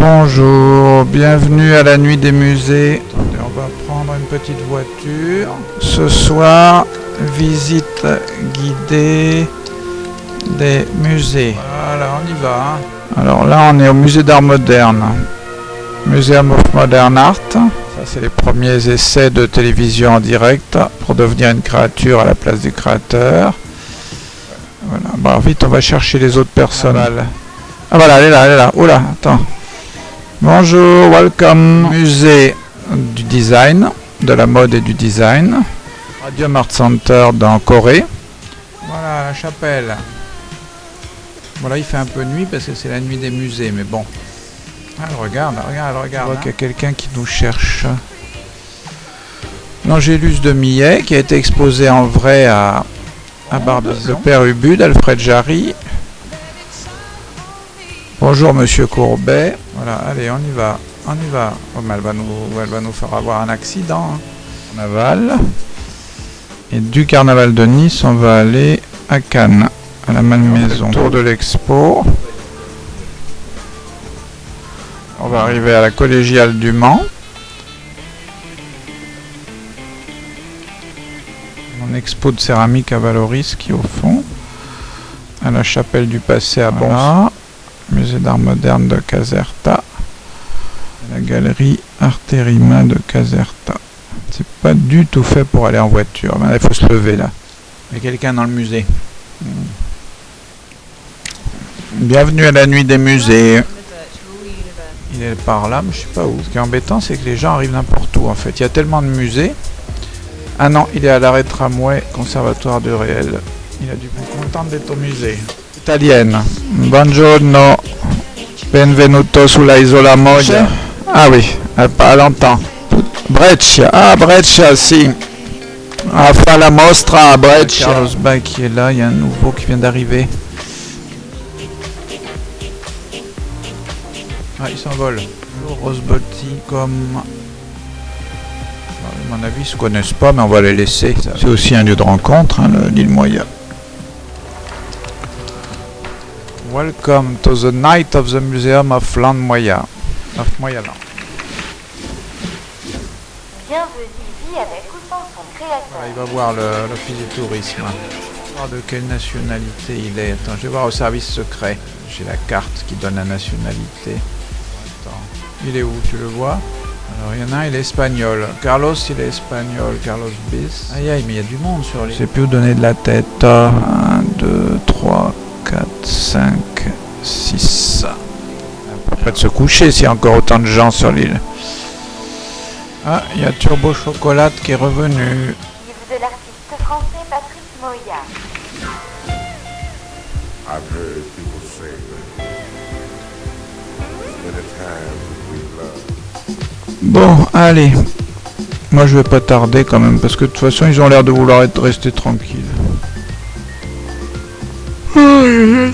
Bonjour, bienvenue à la nuit des musées. On va prendre une petite voiture. Ce soir, visite guidée des musées. Voilà, on y va. hein. Alors là, on est au musée d'art moderne. Museum of Modern Art. Ça, c'est les premiers essais de télévision en direct pour devenir une créature à la place du créateur. Voilà, bon, vite, on va chercher les autres personnes. Ah voilà, elle est là, elle est là. Oula, attends. Bonjour, welcome. Musée du design, de la mode et du design. Radium Art Center dans Corée. Voilà, la chapelle. Voilà, il fait un peu nuit parce que c'est la nuit des musées, mais bon. Ah, elle regarde, elle regarde, elle regarde. Je vois qu'il y a quelqu'un qui nous cherche. L'Angélus de Millet, qui a été exposé en vrai à, à Barbizon. Le père Ubu d'Alfred Jarry. Bonjour Monsieur Courbet. Voilà, allez, on y va. On y va. Oh, mais elle va nous, elle va nous faire avoir un accident. hein. Carnaval. Et du carnaval de Nice, on va aller à Cannes, à la Malmaison. Tour de l'expo. On va arriver à la collégiale du Mans. Mon expo de céramique à Valoris qui est au fond. À la chapelle du passé à Bon. D'art moderne de Caserta. La galerie Arterima de Caserta. C'est pas du tout fait pour aller en voiture. Il faut se lever là. Il y a quelqu'un dans le musée. Hmm. Bienvenue à la nuit des musées. Il est par là, mais je sais pas où. Ce qui est embêtant, c'est que les gens arrivent n'importe où en fait. Il y a tellement de musées. Ah non, il est à l'arrêt tramway, conservatoire du réel. Il a dû être content d'être au musée. Italienne. Buongiorno. Benvenuto sulla Isola Moglia. Ah oui, elle parle longtemps. Breccia. Ah, Breccia, si. Ah, fa la mostra a Breccia. Carlos Bay qui est là, il y a un nouveau qui vient d'arriver. Ah, il s'envole. Rose Botti comme... À mon avis, ils se connaissent pas, mais on va les laisser. C'est aussi un lieu de rencontre, hein, le- l'île Moya. Welcome to the night of the Museum of Land Moya. Of Moyaland. Bienvenue ici avec son créateur. Voilà, il va voir le- l'office du tourisme. Voir de quelle nationalité il est. Attends, je vais voir au service secret. J'ai la carte qui donne la nationalité. Attends, il est où Tu le vois? Alors, il y en a un, il est espagnol. Carlos, il est espagnol. Carlos Bis. Aïe, aïe, mais il y a du monde sur les... Je sais plus où donner de la tête. 1, 2, 3, 4, 5, 6. Pas de se coucher s'il y a encore autant de gens sur l'île. Ah, il y a Turbo Chocolat qui est revenu. De l'artiste français Patrice Moya. I've heard people say that many times we love. Bon, allez. Moi, je vais pas tarder quand même, parce que de toute façon, ils ont l'air de vouloir être restés tranquilles. Aïe,